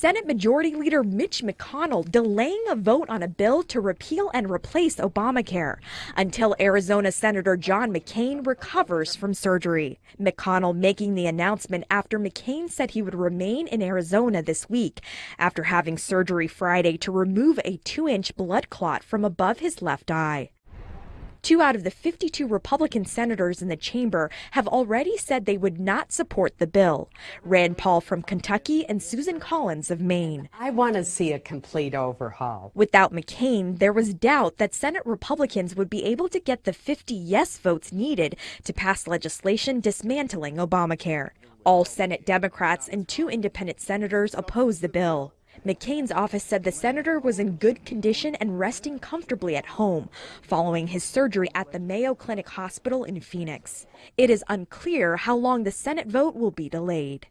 Senate Majority Leader Mitch McConnell delaying a vote on a bill to repeal and replace Obamacare until Arizona Senator John McCain recovers from surgery. McConnell making the announcement after McCain said he would remain in Arizona this week after having surgery Friday to remove a two inch blood clot from above his left eye. Two out of the 52 Republican senators in the chamber have already said they would not support the bill. Rand Paul from Kentucky and Susan Collins of Maine. I want to see a complete overhaul. Without McCain, there was doubt that Senate Republicans would be able to get the 50 yes votes needed to pass legislation dismantling Obamacare. All Senate Democrats and two independent senators oppose the bill. McCain's office said the senator was in good condition and resting comfortably at home following his surgery at the Mayo Clinic Hospital in Phoenix. It is unclear how long the Senate vote will be delayed.